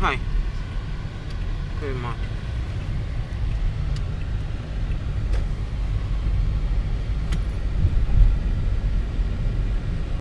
はい。車。